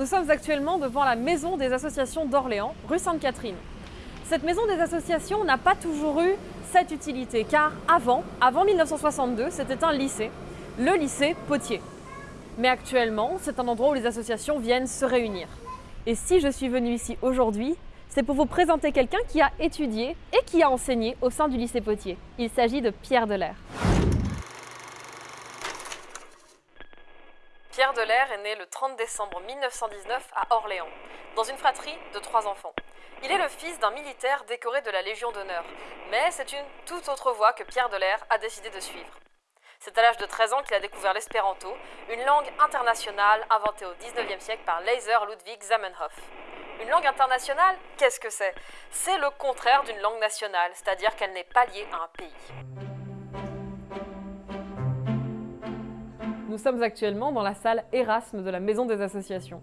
Nous sommes actuellement devant la maison des associations d'Orléans, rue Sainte-Catherine. Cette maison des associations n'a pas toujours eu cette utilité, car avant, avant 1962, c'était un lycée, le lycée Potier. Mais actuellement, c'est un endroit où les associations viennent se réunir. Et si je suis venue ici aujourd'hui, c'est pour vous présenter quelqu'un qui a étudié et qui a enseigné au sein du lycée Potier. Il s'agit de Pierre Delair. Delair est né le 30 décembre 1919 à Orléans, dans une fratrie de trois enfants. Il est le fils d'un militaire décoré de la Légion d'honneur, mais c'est une toute autre voie que Pierre Delair a décidé de suivre. C'est à l'âge de 13 ans qu'il a découvert l'espéranto, une langue internationale inventée au 19e siècle par Laser Ludwig Zamenhof. Une langue internationale, qu'est-ce que c'est? C'est le contraire d'une langue nationale, c'est-à-dire qu'elle n'est pas liée à un pays. Nous sommes actuellement dans la salle Erasme de la Maison des Associations.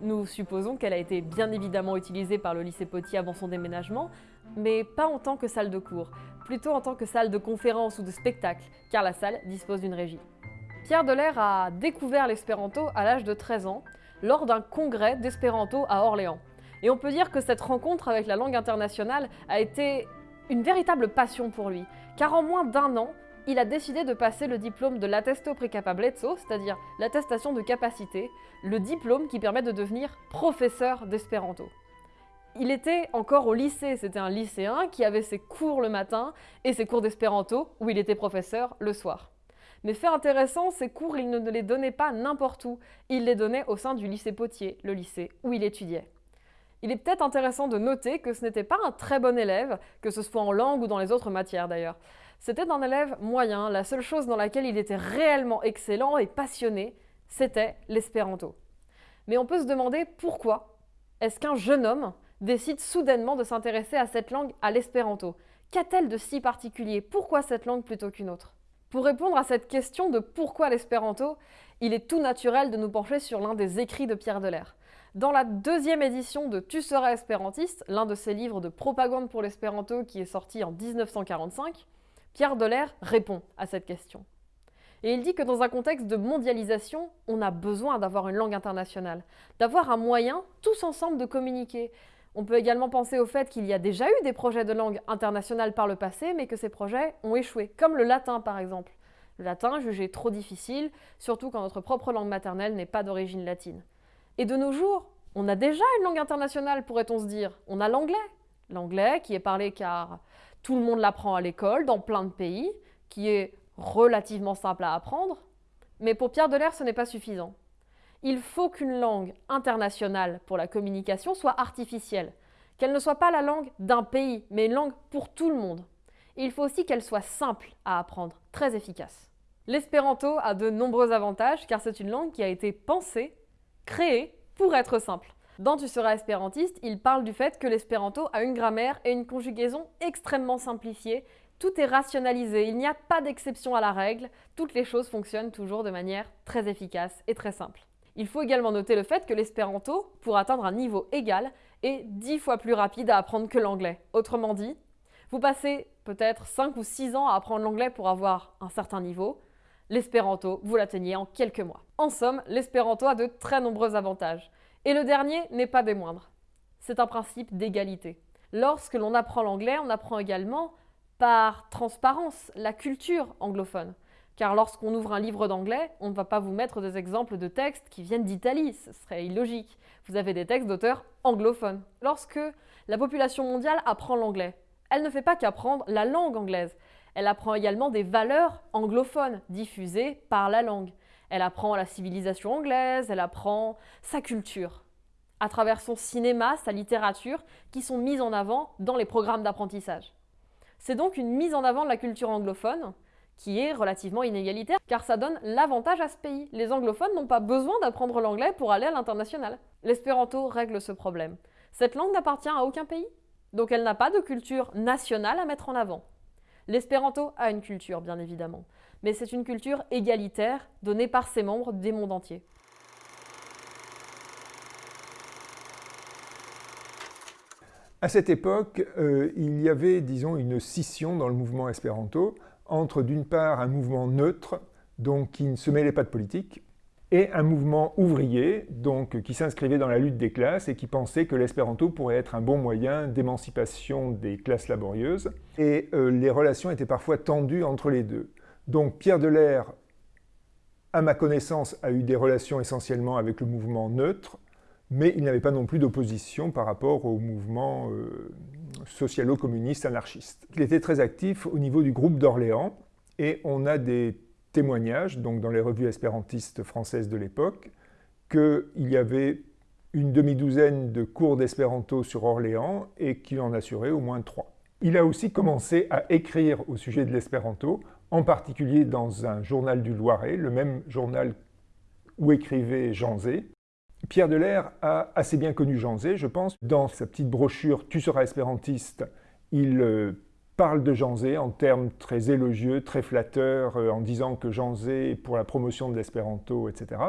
Nous supposons qu'elle a été bien évidemment utilisée par le lycée Potier avant son déménagement, mais pas en tant que salle de cours, plutôt en tant que salle de conférence ou de spectacle, car la salle dispose d'une régie. Pierre Delair a découvert l'espéranto à l'âge de 13 ans, lors d'un congrès d'espéranto à Orléans. Et on peut dire que cette rencontre avec la langue internationale a été une véritable passion pour lui, car en moins d'un an, il a décidé de passer le diplôme de l'attesto precapablezzo, c'est-à-dire l'attestation de capacité, le diplôme qui permet de devenir professeur d'espéranto. Il était encore au lycée, c'était un lycéen qui avait ses cours le matin et ses cours d'espéranto où il était professeur le soir. Mais fait intéressant, ces cours, il ne les donnait pas n'importe où, il les donnait au sein du lycée Potier, le lycée où il étudiait. Il est peut-être intéressant de noter que ce n'était pas un très bon élève, que ce soit en langue ou dans les autres matières d'ailleurs. C'était un élève moyen, la seule chose dans laquelle il était réellement excellent et passionné, c'était l'espéranto. Mais on peut se demander pourquoi est-ce qu'un jeune homme décide soudainement de s'intéresser à cette langue, à l'espéranto? Qu'a-t-elle de si particulier? Pourquoi cette langue plutôt qu'une autre? Pour répondre à cette question de pourquoi l'espéranto, il est tout naturel de nous pencher sur l'un des écrits de Pierre Delair. Dans la deuxième édition de Tu seras espérantiste, l'un de ses livres de propagande pour l'espéranto qui est sorti en 1945, Pierre Delair répond à cette question. Et il dit que dans un contexte de mondialisation, on a besoin d'avoir une langue internationale, d'avoir un moyen, tous ensemble, de communiquer. On peut également penser au fait qu'il y a déjà eu des projets de langue internationale par le passé, mais que ces projets ont échoué, comme le latin par exemple. Le latin jugé trop difficile, surtout quand notre propre langue maternelle n'est pas d'origine latine. Et de nos jours, on a déjà une langue internationale, pourrait-on se dire. On a l'anglais. L'anglais qui est parlé car tout le monde l'apprend à l'école, dans plein de pays, qui est relativement simple à apprendre. Mais pour Pierre Delair, ce n'est pas suffisant. Il faut qu'une langue internationale pour la communication soit artificielle, qu'elle ne soit pas la langue d'un pays, mais une langue pour tout le monde. Il faut aussi qu'elle soit simple à apprendre, très efficace. L'espéranto a de nombreux avantages car c'est une langue qui a été pensée, créée pour être simple. Dans Tu seras espérantiste, il parle du fait que l'espéranto a une grammaire et une conjugaison extrêmement simplifiées. Tout est rationalisé, il n'y a pas d'exception à la règle, toutes les choses fonctionnent toujours de manière très efficace et très simple. Il faut également noter le fait que l'espéranto, pour atteindre un niveau égal, est dix fois plus rapide à apprendre que l'anglais. Autrement dit, vous passez peut-être 5 ou 6 ans à apprendre l'anglais pour avoir un certain niveau. L'espéranto, vous l'atteignez en quelques mois. En somme, l'espéranto a de très nombreux avantages. Et le dernier n'est pas des moindres. C'est un principe d'égalité. Lorsque l'on apprend l'anglais, on apprend également par transparence la culture anglophone. Car lorsqu'on ouvre un livre d'anglais, on ne va pas vous mettre des exemples de textes qui viennent d'Italie, ce serait illogique. Vous avez des textes d'auteurs anglophones. Lorsque la population mondiale apprend l'anglais, elle ne fait pas qu'apprendre la langue anglaise, elle apprend également des valeurs anglophones diffusées par la langue. Elle apprend la civilisation anglaise, elle apprend sa culture, à travers son cinéma, sa littérature, qui sont mises en avant dans les programmes d'apprentissage. C'est donc une mise en avant de la culture anglophone qui est relativement inégalitaire, car ça donne l'avantage à ce pays. Les anglophones n'ont pas besoin d'apprendre l'anglais pour aller à l'international. L'espéranto règle ce problème. Cette langue n'appartient à aucun pays, donc elle n'a pas de culture nationale à mettre en avant. L'espéranto a une culture, bien évidemment mais c'est une culture égalitaire donnée par ses membres des mondes entiers. À cette époque, euh, il y avait, disons, une scission dans le mouvement espéranto entre, d'une part, un mouvement neutre, donc qui ne se mêlait pas de politique, et un mouvement ouvrier donc, qui s'inscrivait dans la lutte des classes et qui pensait que l'espéranto pourrait être un bon moyen d'émancipation des classes laborieuses. Et euh, les relations étaient parfois tendues entre les deux. Donc Pierre Delair, à ma connaissance, a eu des relations essentiellement avec le mouvement neutre, mais il n'avait pas non plus d'opposition par rapport au mouvement euh, socialo-communiste anarchiste. Il était très actif au niveau du groupe d'Orléans, et on a des témoignages, donc dans les revues espérantistes françaises de l'époque, qu'il y avait une demi-douzaine de cours d'espéranto sur Orléans et qu'il en assurait au moins trois. Il a aussi commencé à écrire au sujet de l'espéranto, en particulier dans un journal du Loiret, le même journal où écrivait Jean Zé. Pierre Delair a assez bien connu Jean Zé, je pense. Dans sa petite brochure « Tu seras espérantiste », il euh, parle de Jean Zé en termes très élogieux, très flatteurs, euh, en disant que Jean Zé est pour la promotion de l'espéranto, etc.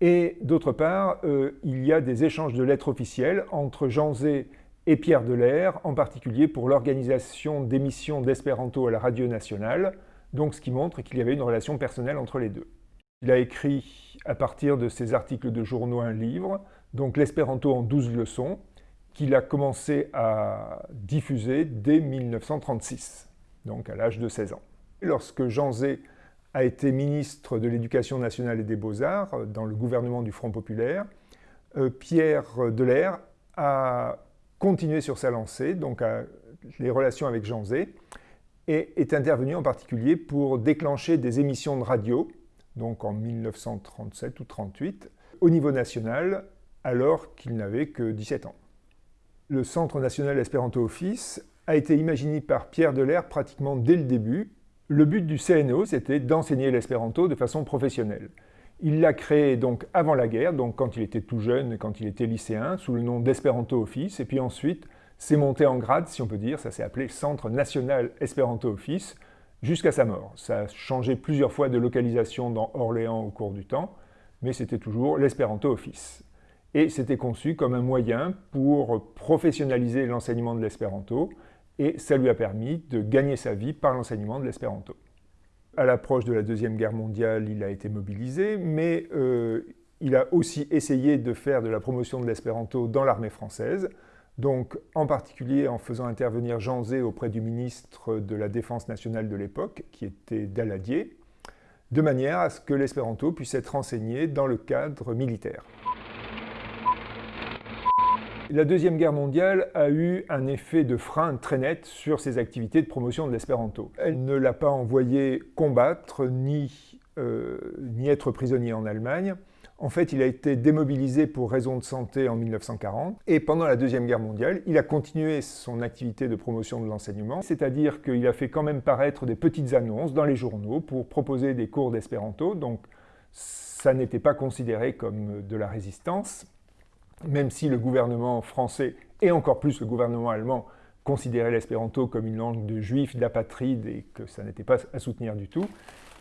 Et d'autre part, euh, il y a des échanges de lettres officielles entre Jean Zé et Pierre Delair, en particulier pour l'organisation d'émissions d'espéranto à la radio nationale, donc ce qui montre qu'il y avait une relation personnelle entre les deux. Il a écrit, à partir de ses articles de journaux, un livre, donc l'espéranto en 12 leçons, qu'il a commencé à diffuser dès 1936, donc à l'âge de 16 ans. Lorsque Jean Zé a été ministre de l'Éducation nationale et des Beaux-Arts dans le gouvernement du Front populaire, euh, Pierre Delair a continué sur sa lancée, donc les relations avec Jean Zé, et est intervenu en particulier pour déclencher des émissions de radio, donc en 1937 ou 1938, au niveau national, alors qu'il n'avait que 17 ans le Centre national Espéranto Office a été imaginé par Pierre Delair pratiquement dès le début. Le but du CNO, c'était d'enseigner l'espéranto de façon professionnelle. Il l'a créé donc avant la guerre, donc quand il était tout jeune, quand il était lycéen, sous le nom d'Espéranto Office, et puis ensuite, c'est monté en grade, si on peut dire, ça s'est appelé Centre National Espéranto Office, jusqu'à sa mort. Ça a changé plusieurs fois de localisation dans Orléans au cours du temps, mais c'était toujours l'Espéranto Office et c'était conçu comme un moyen pour professionnaliser l'enseignement de l'espéranto et ça lui a permis de gagner sa vie par l'enseignement de l'espéranto. À l'approche de la Deuxième Guerre mondiale, il a été mobilisé, mais euh, il a aussi essayé de faire de la promotion de l'espéranto dans l'armée française, donc en particulier en faisant intervenir Jean Zé auprès du ministre de la Défense nationale de l'époque, qui était Daladier, de manière à ce que l'espéranto puisse être enseigné dans le cadre militaire. La Deuxième Guerre mondiale a eu un effet de frein très net sur ses activités de promotion de l'espéranto. Elle ne l'a pas envoyé combattre ni, euh, ni être prisonnier en Allemagne. En fait, il a été démobilisé pour raisons de santé en 1940 et pendant la Deuxième Guerre mondiale, il a continué son activité de promotion de l'enseignement, c'est-à-dire qu'il a fait quand même paraître des petites annonces dans les journaux pour proposer des cours d'espéranto, donc ça n'était pas considéré comme de la résistance même si le gouvernement français, et encore plus le gouvernement allemand, considérait l'espéranto comme une langue de juifs, d'apatrides, et que ça n'était pas à soutenir du tout,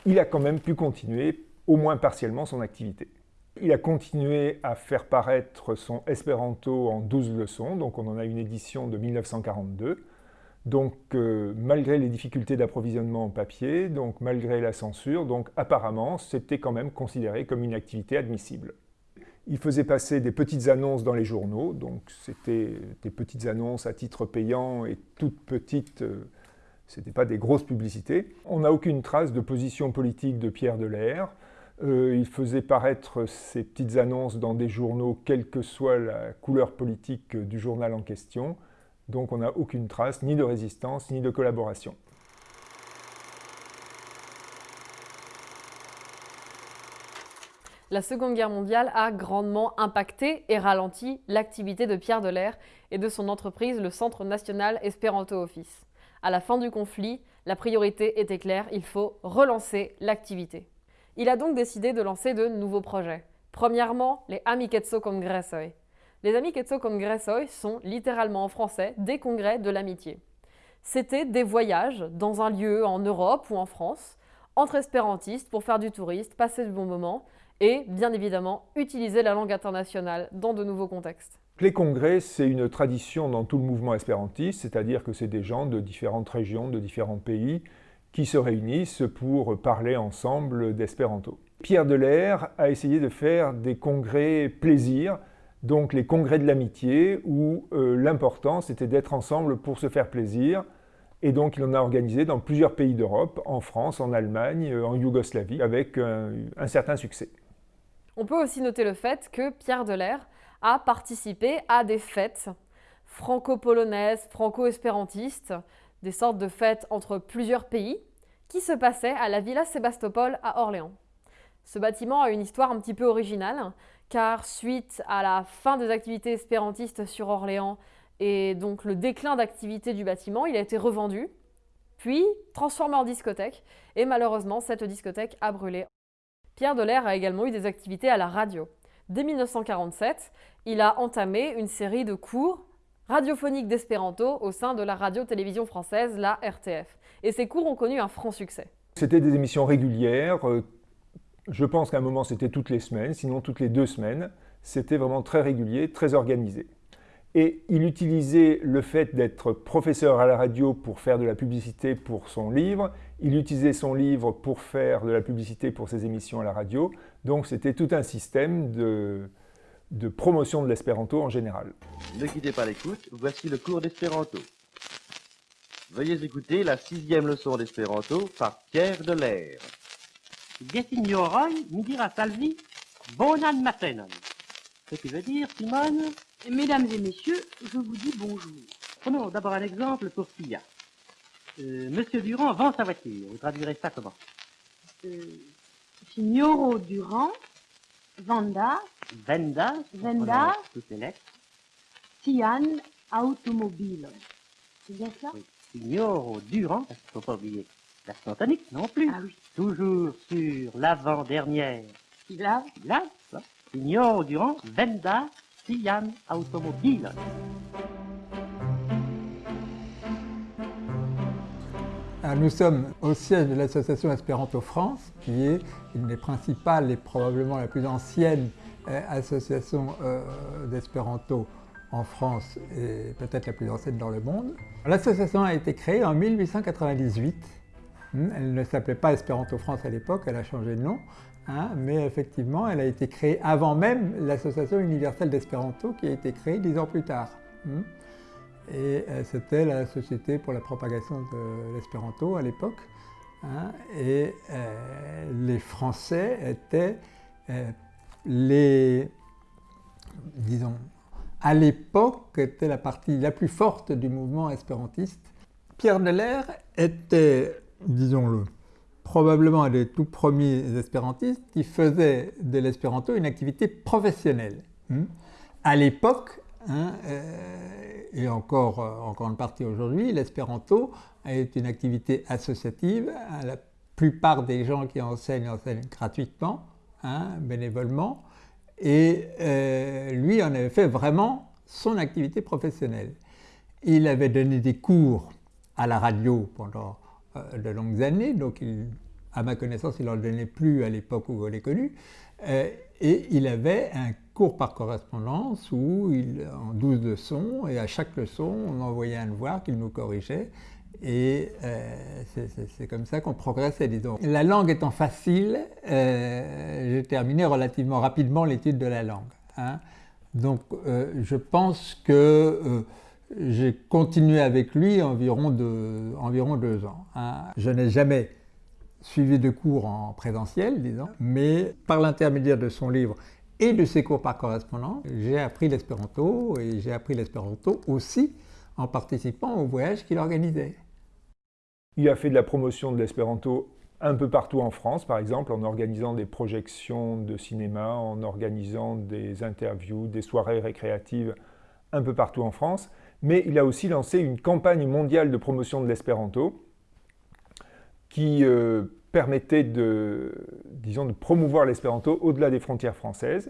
il a quand même pu continuer, au moins partiellement, son activité. Il a continué à faire paraître son espéranto en 12 leçons, donc on en a une édition de 1942. Donc euh, malgré les difficultés d'approvisionnement en papier, donc malgré la censure, donc apparemment c'était quand même considéré comme une activité admissible. Il faisait passer des petites annonces dans les journaux, donc c'était des petites annonces à titre payant et toutes petites, euh, ce n'était pas des grosses publicités. On n'a aucune trace de position politique de Pierre Delair. Euh, il faisait paraître ces petites annonces dans des journaux, quelle que soit la couleur politique du journal en question. Donc on n'a aucune trace ni de résistance ni de collaboration. La Seconde Guerre mondiale a grandement impacté et ralenti l'activité de Pierre Delair et de son entreprise, le Centre national Espéranto Office. À la fin du conflit, la priorité était claire, il faut relancer l'activité. Il a donc décidé de lancer de nouveaux projets. Premièrement, les Amicetso Congressoi. Les Amicetso Congressoi sont littéralement en français des congrès de l'amitié. C'était des voyages dans un lieu en Europe ou en France, entre espérantistes pour faire du touriste, passer du bon moment, et, bien évidemment, utiliser la langue internationale dans de nouveaux contextes. Les congrès, c'est une tradition dans tout le mouvement espérantiste, c'est-à-dire que c'est des gens de différentes régions, de différents pays, qui se réunissent pour parler ensemble d'espéranto. Pierre Delair a essayé de faire des congrès plaisir, donc les congrès de l'amitié, où euh, l'important c'était d'être ensemble pour se faire plaisir. Et donc il en a organisé dans plusieurs pays d'Europe, en France, en Allemagne, euh, en Yougoslavie, avec un certain succès. On peut aussi noter le fait que Pierre Delair a participé à des fêtes franco-polonaises, franco-espérantistes, des sortes de fêtes entre plusieurs pays, qui se passaient à la Villa Sébastopol à Orléans. Ce bâtiment a une histoire un petit peu originale, car suite à la fin des activités espérantistes sur Orléans et donc le déclin d'activité du bâtiment, il a été revendu, puis transformé en discothèque, et malheureusement cette discothèque a brûlé. Pierre Delair a également eu des activités à la radio. Dès 1947, il a entamé une série de cours radiophoniques d'espéranto au sein de la radio-télévision française, la RTF. Et ces cours ont connu un franc succès. C'était des émissions régulières. Euh, je pense qu'à un moment, c'était toutes les semaines, sinon toutes les deux semaines. C'était vraiment très régulier, très organisé. Et il utilisait le fait d'être professeur à la radio pour faire de la publicité pour son livre. Il utilisait son livre pour faire de la publicité pour ses émissions à la radio. Donc c'était tout un système de, de promotion de l'espéranto en général. Ne quittez pas l'écoute, voici le cours d'espéranto. Veuillez écouter la sixième leçon d'espéranto par Pierre Delair. Gesignoroi mi dira salvi bonan matenon. Ce qui veut dire, Simone? Mesdames et messieurs, je vous dis bonjour. Prenons d'abord un exemple pour Sia. Euh, Monsieur Durand vend sa voiture. Vous traduirez ça comment euh, Signoro Durand, Vanda, Venda, Venda, toutes les lettres. Tian Automobile. C'est bien ça Oui. Signoro Durand, parce qu'il ne faut pas oublier la tonique non plus. Ah oui. Toujours sur l'avant-dernière. Lave Là, ça. Signoro Durand, Venda, Tian Automobile. Ah, Nous sommes au siège de l'association Espéranto France, qui est une des principales et probablement la plus ancienne euh, association euh, d'espéranto en France et peut-être la plus ancienne dans le monde. L'association a été créée en 1898. Hmm, Elle ne s'appelait pas Espéranto France à l'époque, elle a changé de nom, hein, mais effectivement elle a été créée avant même l'association universelle d'espéranto qui a été créée dix ans plus tard. Hmm. Et euh, c'était la Société pour la propagation de l'espéranto à l'époque. hein, et euh, les Français étaient euh, les, disons, à l'époque, était la partie la plus forte du mouvement espérantiste. Pierre Delair était, disons-le, probablement un des tout premiers espérantistes qui faisait de l'espéranto une activité professionnelle. Hmm. À l'époque, hein, euh, et encore euh, en grande partie aujourd'hui, l'espéranto est une activité associative. La plupart des gens qui enseignent enseignent gratuitement, hein, bénévolement, et euh, lui en avait fait vraiment son activité professionnelle. Il avait donné des cours à la radio pendant de longues années, donc à ma connaissance, il n'en donnait plus à l'époque où je l'ai connu, et il avait un cours par correspondance où il, en 12 leçons, et à chaque leçon, on envoyait un devoir qu'il nous corrigeait, et euh, c'est- comme ça qu'on progressait, disons. La langue étant facile, euh, j'ai terminé relativement rapidement l'étude de la langue. hein. Donc euh, je pense que j'ai continué avec lui environ deux, environ deux ans. hein. Je n'ai jamais suivi de cours en présentiel, disons, mais par l'intermédiaire de son livre et de ses cours par correspondance, j'ai appris l'espéranto et j'ai appris l'espéranto aussi en participant aux voyages qu'il organisait. Il a fait de la promotion de l'espéranto un peu partout en France, par exemple, en organisant des projections de cinéma, en organisant des interviews, des soirées récréatives un peu partout en France. Mais il a aussi lancé une campagne mondiale de promotion de l'espéranto qui euh, permettait de, promouvoir l'espéranto au-delà des frontières françaises.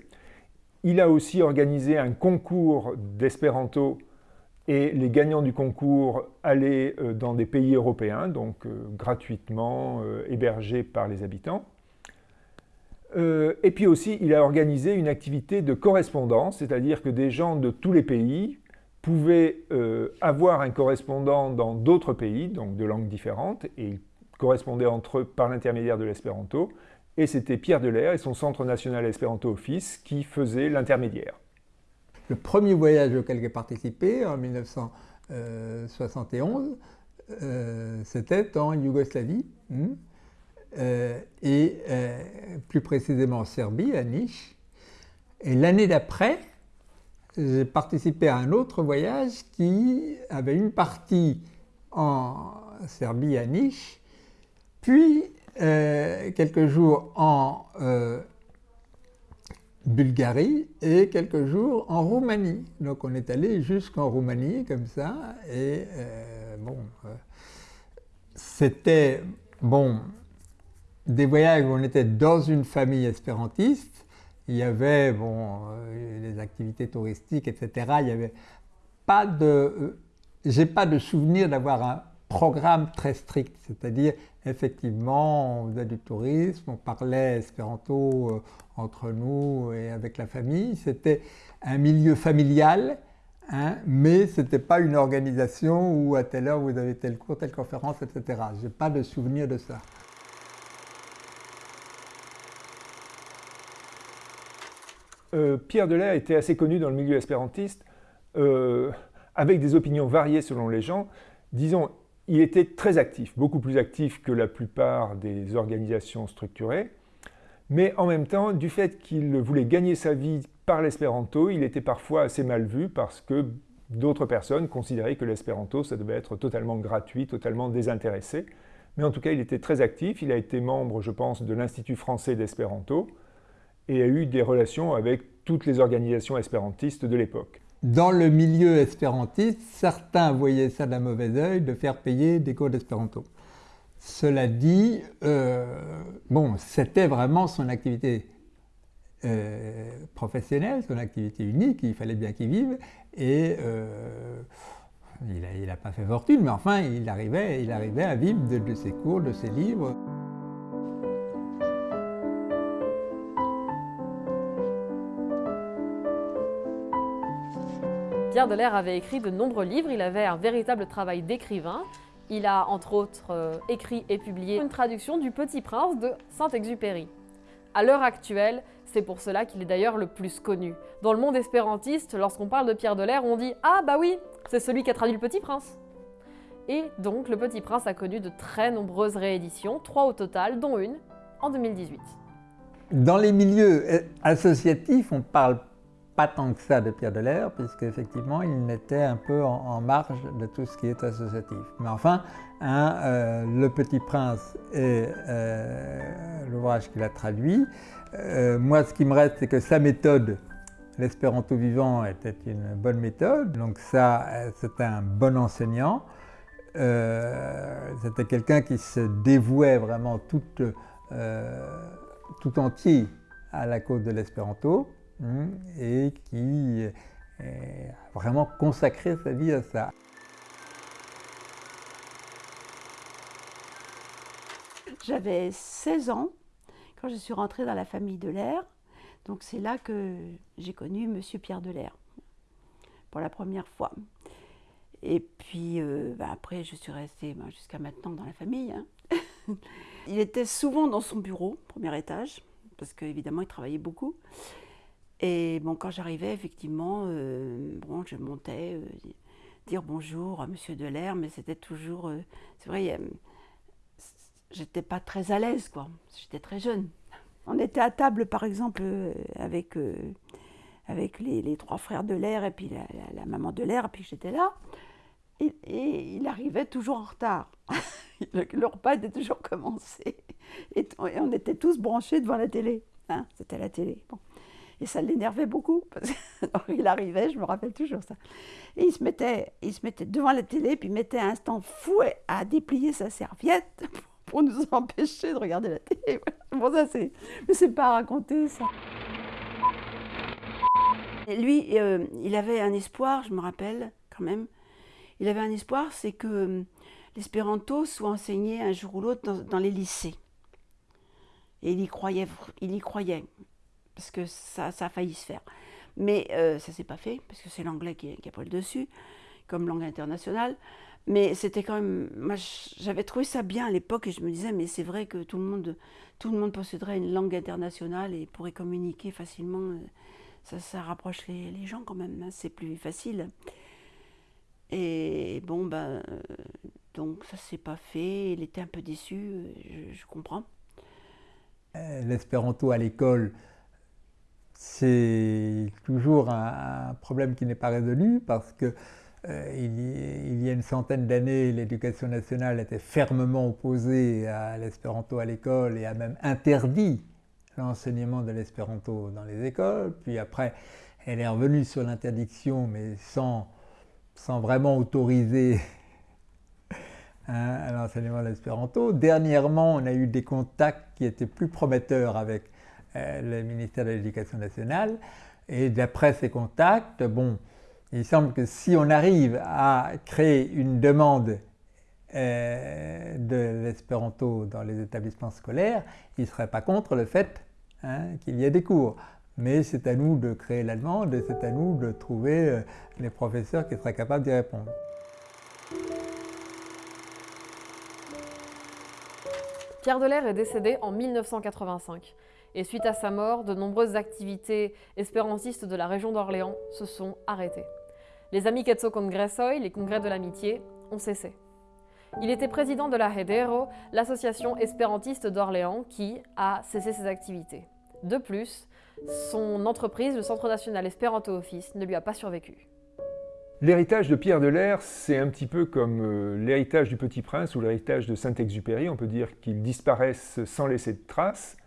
Il a aussi organisé un concours d'espéranto et les gagnants du concours allaient euh, dans des pays européens, donc euh, gratuitement euh, hébergés par les habitants. Et puis aussi, il a organisé une activité de correspondance, c'est-à-dire que des gens de tous les pays pouvaient avoir un correspondant dans d'autres pays, donc de langues différentes, et ils correspondaient entre eux par l'intermédiaire de l'espéranto. et c'était Pierre Delair et son Centre national Espéranto Office qui faisaient l'intermédiaire. Le premier voyage auquel j'ai participé en 1971, euh, c'était en Yougoslavie, hmm, euh, et euh, plus précisément en Serbie, à Niš. Et l'année d'après, j'ai participé à un autre voyage qui avait une partie en Serbie, à Niš, puis quelques jours en Bulgarie et quelques jours en Roumanie. Donc on est allé jusqu'en Roumanie comme ça et bon, euh, c'était bon, des voyages où on était dans une famille espérantiste. Il y avait bon, euh, les activités touristiques, etc. Il y avait pas de. Euh, j'ai pas de souvenir d'avoir un programme très strict, c'est-à-dire effectivement on faisait du tourisme, on parlait espéranto entre nous et avec la famille. C'était un milieu familial Hein, mais ce n'était pas une organisation où à telle heure vous avez tel cours, telle conférence, etc. Je n'ai pas de souvenir de ça. Euh, Pierre Delair était assez connu dans le milieu espérantiste, euh, avec des opinions variées selon les gens. Disons, il était très actif, beaucoup plus actif que la plupart des organisations structurées. Mais en même temps, du fait qu'il voulait gagner sa vie par l'espéranto, il était parfois assez mal vu parce que d'autres personnes considéraient que l'espéranto, ça devait être totalement gratuit, totalement désintéressé. Mais en tout cas, il était très actif. Il a été membre, je pense, de l'Institut français d'espéranto et a eu des relations avec toutes les organisations espérantistes de l'époque. Dans le milieu espérantiste, certains voyaient ça d'un mauvais œil de faire payer des cours d'espéranto. Cela dit, euh, bon, c'était vraiment son activité euh, professionnel, son activité unique, il fallait bien qu'il vive, et euh, il n'a pas fait fortune, mais enfin, il arrivait, il arrivait à vivre de, ses cours, de ses livres. Pierre Delair avait écrit de nombreux livres, il avait un véritable travail d'écrivain. Il a entre autres euh, écrit et publié une traduction du Petit Prince de Saint-Exupéry. À l'heure actuelle, c'est pour cela qu'il est d'ailleurs le plus connu. Dans le monde espérantiste, lorsqu'on parle de Pierre Delair, on dit Ah bah oui, c'est celui qui a traduit le Petit Prince. Et donc le Petit Prince a connu de très nombreuses rééditions, trois au total, dont une en 2018. Dans les milieux associatifs, on parle pas tant que ça de Pierre Delair, puisqu'effectivement, il était un peu en, marge de tout ce qui est associatif. Mais enfin, hein, euh, Le Petit Prince et euh, l'ouvrage qu'il a traduit, euh, moi, ce qui me reste, c'est que sa méthode, l'espéranto vivant, était une bonne méthode. Donc ça, c'était un bon enseignant. c'était quelqu'un qui se dévouait vraiment tout entier à la cause de l'espéranto. Hein, et qui a vraiment consacré sa vie à ça. J'avais 16 ans quand je suis rentrée dans la famille de l'air. Donc c'est là que j'ai connu Monsieur Pierre Delair pour la première fois. Et puis euh, bah, après, je suis restée bah, jusqu'à maintenant dans la famille. Hein. il était souvent dans son bureau, premier étage, parce qu'évidemment, il travaillait beaucoup. Et bon, quand j'arrivais, effectivement, euh, bon, je montais, euh, dire bonjour à Monsieur Delair, mais c'était toujours, euh, c'est vrai, j'étais pas très à l'aise, quoi. J'étais très jeune. On était à table, par exemple, avec, avec les, trois frères de l'air et puis la, maman de l'air, et puis j'étais là. Et, il arrivait toujours en retard. le, repas était toujours commencé. Et, on était tous branchés devant la télé. Hein, C'était la télé. Bon. Et ça l'énervait beaucoup. Parce il arrivait, je me rappelle toujours ça. Et il se mettait, il se mettait devant la télé, puis il mettait un instant fou à déplier sa serviette pour nous empêcher de regarder la télé. Bon, ça, c'est. Mais c'est pas à raconter, ça. Lui, euh, il avait un espoir, je me rappelle quand même. Il avait un espoir, c'est que euh, l'espéranto soit enseigné un jour ou l'autre dans, dans, les lycées. Et il y croyait, il y croyait parce que ça, ça a failli se faire. Mais euh, ça ne s'est pas fait, parce que c'est l'anglais qui, qui, a pris le dessus, comme langue internationale. Mais c'était quand même. J'avais trouvé ça bien à l'époque et je me disais, mais c'est vrai que tout le monde, tout le monde posséderait une langue internationale et pourrait communiquer facilement. Ça, ça rapproche les, gens quand même, hein, c'est plus facile. Et bon, ben, donc ça s'est pas fait. Il était un peu déçu, je, comprends. Euh, l'espéranto à l'école, c'est toujours un, problème qui n'est pas résolu parce que euh, il, y, a une centaine d'années, l'éducation nationale était fermement opposée à l'espéranto à l'école et a même interdit l'enseignement de l'espéranto dans les écoles. Puis après, elle est revenue sur l'interdiction, mais sans, sans vraiment autoriser l'enseignement de l'espéranto. Dernièrement, on a eu des contacts qui étaient plus prometteurs avec le ministère de l'Éducation nationale. Et d'après ces contacts, bon, il semble que si on arrive à créer une demande euh, de l'espéranto dans les établissements scolaires, il ne serait pas contre le fait hein, qu'il y ait des cours. Mais c'est à nous de créer la demande et c'est à nous de trouver euh, les professeurs qui seraient capables d'y répondre. Pierre Delair est décédé en 1985 et suite à sa mort, de nombreuses activités espérantistes de la région d'Orléans se sont arrêtées. Les Amicetso Congresoi, les congrès de l'amitié, ont cessé. Il était président de la Hedero, l'association espérantiste d'Orléans, qui a cessé ses activités. De plus, son entreprise, le Centre national Espéranto Office, ne lui a pas survécu. L'héritage de Pierre Delair, c'est un petit peu comme euh, l'héritage du Petit Prince ou l'héritage de Saint-Exupéry. On peut dire qu'ils disparaissent sans laisser de traces.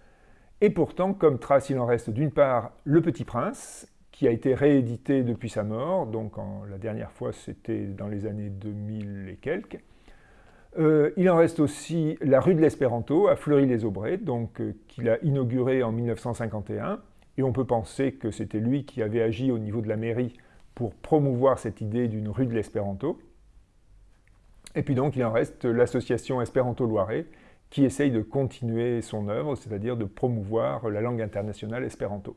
Et pourtant, comme trace, il en reste d'une part Le Petit Prince, qui a été réédité depuis sa mort, donc la dernière fois c'était dans les années 2000 et quelques. Euh, il en reste aussi la rue de l'Espéranto à Fleury-les-Aubrais, euh, qu'il a inauguré en 1951, et on peut penser que c'était lui qui avait agi au niveau de la mairie pour promouvoir cette idée d'une rue de l'Espéranto. Et puis donc il en reste l'association Espéranto Loiret, qui essaye de continuer son œuvre, c'est-à-dire de promouvoir la langue internationale espéranto.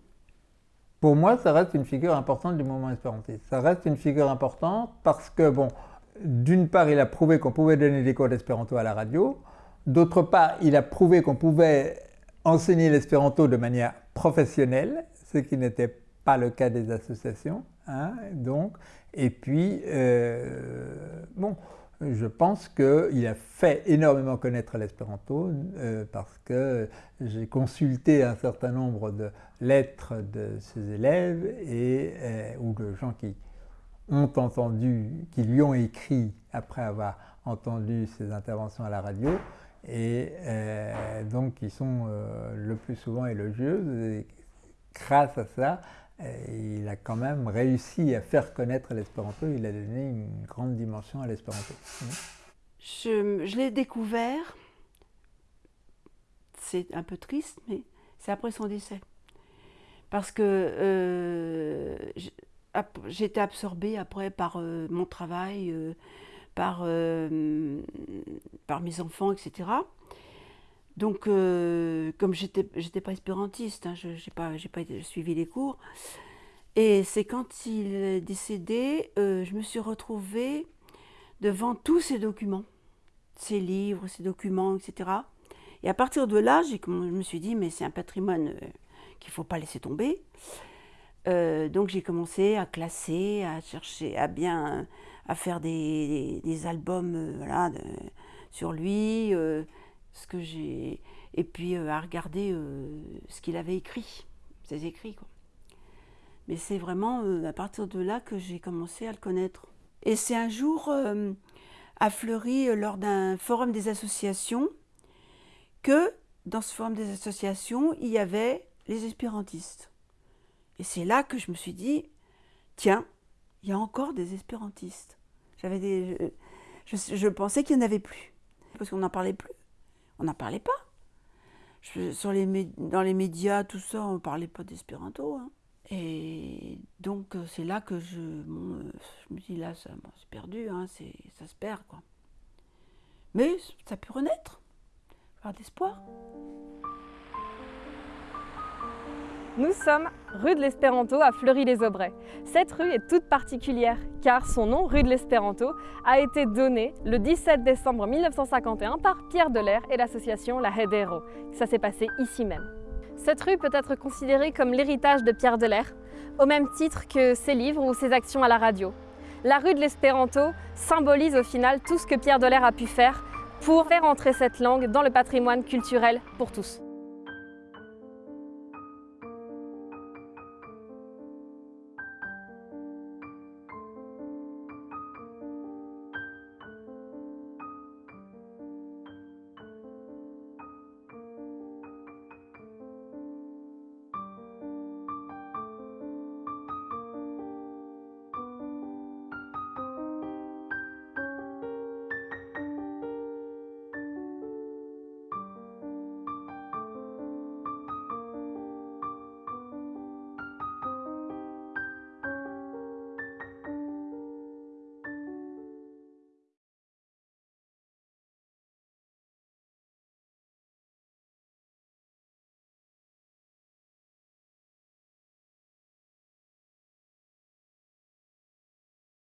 Pour moi, ça reste une figure importante du mouvement espérantiste. Ça reste une figure importante parce que, bon, d'une part, il a prouvé qu'on pouvait donner des cours d'espéranto à la radio. D'autre part, il a prouvé qu'on pouvait enseigner l'espéranto de manière professionnelle, ce qui n'était pas le cas des associations. Hein, donc, et puis, euh, bon, je pense qu'il a fait énormément connaître l'espéranto euh, parce que j'ai consulté un certain nombre de lettres de ses élèves et, euh, ou de gens qui ont entendu, qui lui ont écrit après avoir entendu ses interventions à la radio et euh, donc qui sont le plus souvent élogieuses. Grâce à ça, il a quand même réussi à faire connaître l'espéranto, il a donné une grande dimension à l'espéranto. Je, l'ai découvert, c'est un peu triste, mais c'est après son décès. Parce que euh, j'étais absorbée après par euh, mon travail, euh, par, par mes enfants, etc. Donc, euh, comme j'étais, j'étais pas espérantiste, hein, je n'ai pas, pas suivi les cours. Et c'est quand il est décédé, euh, je me suis retrouvée devant tous ces documents, ces livres, ces documents, etc. Et à partir de là, je me suis dit, mais c'est un patrimoine euh, qu'il ne faut pas laisser tomber. donc j'ai commencé à classer, à chercher, à bien, à faire des, des, albums voilà, sur lui ce que j'ai et puis euh, à regarder euh, ce qu'il avait écrit, ses écrits quoi. Mais c'est vraiment euh, à partir de là que j'ai commencé à le connaître. Et c'est un jour à Fleury lors d'un forum des associations que dans ce forum des associations, il y avait les espérantistes. Et c'est là que je me suis dit tiens, il y a encore des espérantistes. J'avais je, je pensais qu'il n'y en avait plus parce qu'on n'en parlait plus. On n'en parlait pas. sur dans les médias, tout ça, on ne parlait pas d'espéranto. Hein. Et donc, euh, c'est là que je, euh, me dis, là, c'est perdu, hein, ça se perd. Mais ça peut renaître. Avoir d'espoir. Nous sommes rue de l'Espéranto à Fleury-les-Aubrais. Cette rue est toute particulière car son nom, rue de l'Espéranto, a été donné le 17 décembre 1951 par Pierre Delair et l'association La Hedero. Ça s'est passé ici même. Cette rue peut être considérée comme l'héritage de Pierre Delair, au même titre que ses livres ou ses actions à la radio. La rue de l'Espéranto symbolise au final tout ce que Pierre Delair a pu faire pour faire entrer cette langue dans le patrimoine culturel pour tous.